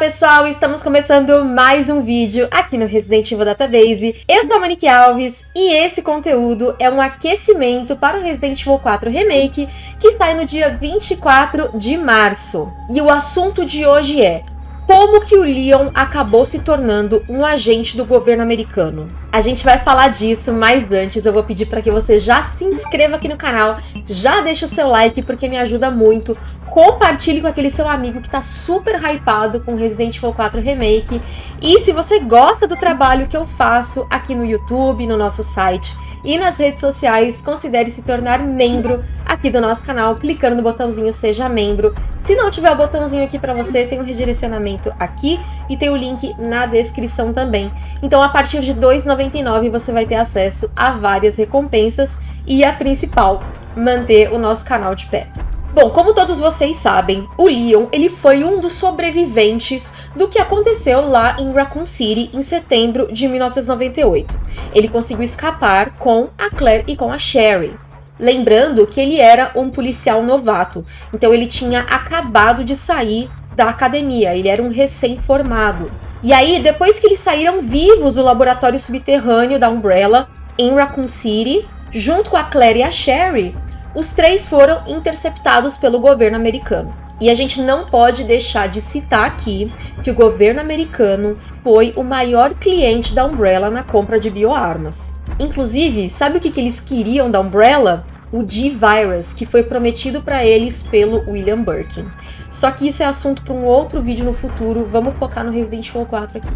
pessoal, estamos começando mais um vídeo aqui no Resident Evil Database. Eu sou a Monique Alves e esse conteúdo é um aquecimento para o Resident Evil 4 Remake que sai no dia 24 de março. E o assunto de hoje é como que o Leon acabou se tornando um agente do governo americano. A gente vai falar disso, mas antes eu vou pedir para que você já se inscreva aqui no canal, já deixe o seu like porque me ajuda muito, compartilhe com aquele seu amigo que está super hypado com Resident Evil 4 Remake, e se você gosta do trabalho que eu faço aqui no YouTube, no nosso site, e nas redes sociais, considere se tornar membro aqui do nosso canal, clicando no botãozinho Seja Membro. Se não tiver o botãozinho aqui para você, tem um redirecionamento aqui e tem o link na descrição também. Então, a partir de R$ 2,99 você vai ter acesso a várias recompensas e a principal, manter o nosso canal de pé. Bom, como todos vocês sabem, o Leon ele foi um dos sobreviventes do que aconteceu lá em Raccoon City em setembro de 1998. Ele conseguiu escapar com a Claire e com a Sherry. Lembrando que ele era um policial novato, então ele tinha acabado de sair da academia, ele era um recém-formado. E aí, depois que eles saíram vivos do laboratório subterrâneo da Umbrella em Raccoon City, junto com a Claire e a Sherry, os três foram interceptados pelo governo americano. E a gente não pode deixar de citar aqui que o governo americano foi o maior cliente da Umbrella na compra de bioarmas. Inclusive, sabe o que, que eles queriam da Umbrella? O G-Virus, que foi prometido para eles pelo William Birkin. Só que isso é assunto para um outro vídeo no futuro, vamos focar no Resident Evil 4 aqui.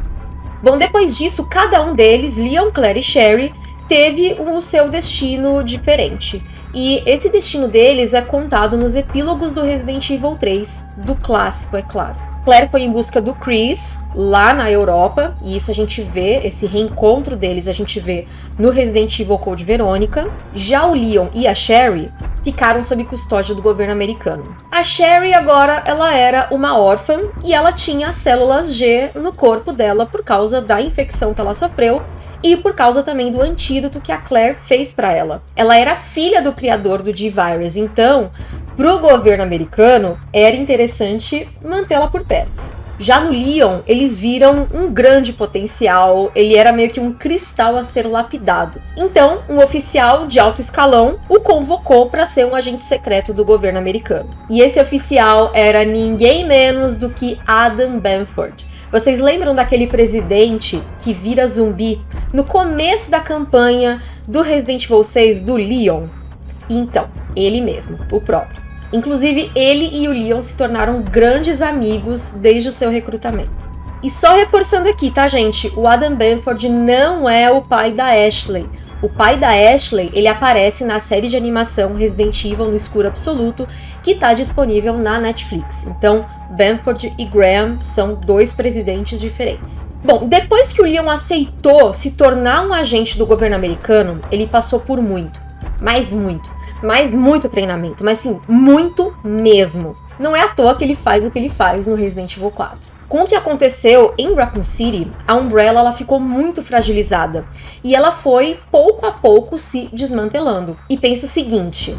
Bom, depois disso, cada um deles, Leon, Claire e Sherry, teve o seu destino diferente. E esse destino deles é contado nos epílogos do Resident Evil 3, do clássico, é claro. Claire foi em busca do Chris, lá na Europa, e isso a gente vê, esse reencontro deles a gente vê no Resident Evil Code Verônica. Já o Leon e a Sherry ficaram sob custódia do governo americano. A Sherry agora, ela era uma órfã e ela tinha células G no corpo dela por causa da infecção que ela sofreu e por causa também do antídoto que a Claire fez para ela. Ela era filha do criador do G-Virus, então, para o governo americano, era interessante mantê-la por perto. Já no Leon, eles viram um grande potencial, ele era meio que um cristal a ser lapidado. Então, um oficial de alto escalão o convocou para ser um agente secreto do governo americano. E esse oficial era ninguém menos do que Adam Benford, vocês lembram daquele presidente que vira zumbi no começo da campanha do Resident Evil 6 do Leon? Então, ele mesmo, o próprio. Inclusive, ele e o Leon se tornaram grandes amigos desde o seu recrutamento. E só reforçando aqui, tá, gente? O Adam Benford não é o pai da Ashley. O pai da Ashley, ele aparece na série de animação Resident Evil no Escuro Absoluto, que está disponível na Netflix. Então, Bamford e Graham são dois presidentes diferentes. Bom, depois que o Leon aceitou se tornar um agente do governo americano, ele passou por muito, mais muito, mais muito treinamento, mas sim, muito mesmo. Não é à toa que ele faz o que ele faz no Resident Evil 4. Com o que aconteceu em Raccoon City, a Umbrella ela ficou muito fragilizada e ela foi pouco a pouco se desmantelando. E penso o seguinte,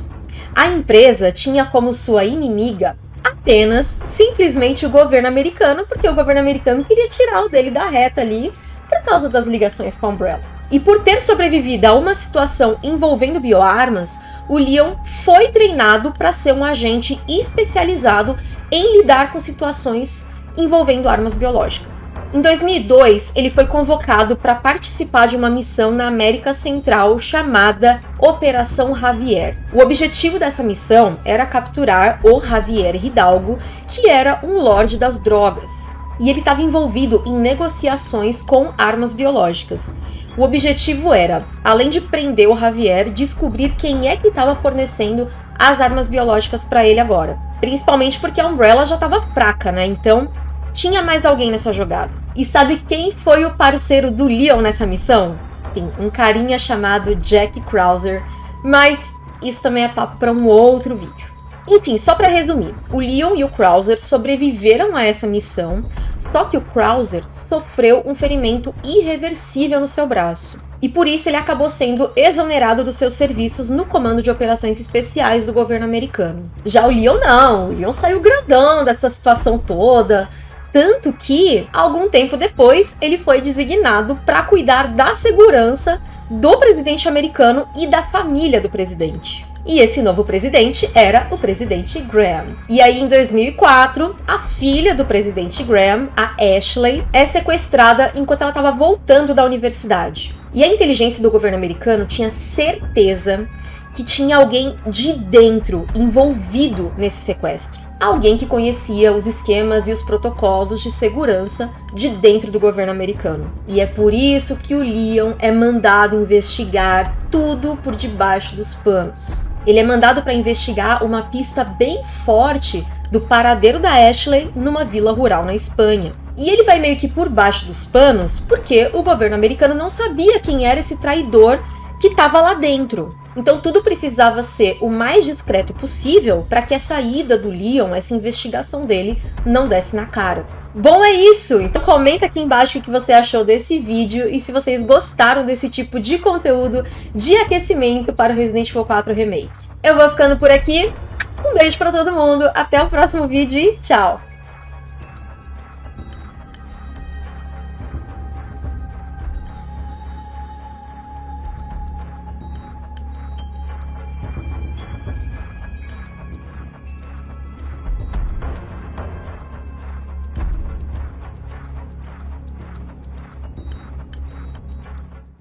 a empresa tinha como sua inimiga apenas simplesmente o governo americano, porque o governo americano queria tirar o dele da reta ali por causa das ligações com a Umbrella. E por ter sobrevivido a uma situação envolvendo bioarmas, o Leon foi treinado para ser um agente especializado em lidar com situações envolvendo armas biológicas. Em 2002, ele foi convocado para participar de uma missão na América Central chamada Operação Javier. O objetivo dessa missão era capturar o Javier Hidalgo, que era um lorde das drogas. E ele estava envolvido em negociações com armas biológicas. O objetivo era, além de prender o Javier, descobrir quem é que estava fornecendo as armas biológicas para ele agora. Principalmente porque a Umbrella já estava fraca, né? Então tinha mais alguém nessa jogada. E sabe quem foi o parceiro do Leon nessa missão? Sim, um carinha chamado Jack Krauser, mas isso também é papo para um outro vídeo. Enfim, só para resumir, o Leon e o Krauser sobreviveram a essa missão, só que o Krauser sofreu um ferimento irreversível no seu braço. E por isso ele acabou sendo exonerado dos seus serviços no Comando de Operações Especiais do governo americano. Já o Leon não, o Leon saiu grandão dessa situação toda, tanto que, algum tempo depois, ele foi designado para cuidar da segurança do presidente americano e da família do presidente. E esse novo presidente era o presidente Graham. E aí, em 2004, a filha do presidente Graham, a Ashley, é sequestrada enquanto ela estava voltando da universidade. E a inteligência do governo americano tinha certeza que tinha alguém de dentro envolvido nesse sequestro. Alguém que conhecia os esquemas e os protocolos de segurança de dentro do governo americano. E é por isso que o Leon é mandado investigar tudo por debaixo dos panos. Ele é mandado para investigar uma pista bem forte do paradeiro da Ashley numa vila rural na Espanha. E ele vai meio que por baixo dos panos porque o governo americano não sabia quem era esse traidor que estava lá dentro. Então tudo precisava ser o mais discreto possível para que a saída do Leon, essa investigação dele, não desse na cara. Bom, é isso! Então comenta aqui embaixo o que você achou desse vídeo e se vocês gostaram desse tipo de conteúdo de aquecimento para o Resident Evil 4 Remake. Eu vou ficando por aqui, um beijo para todo mundo, até o próximo vídeo e tchau!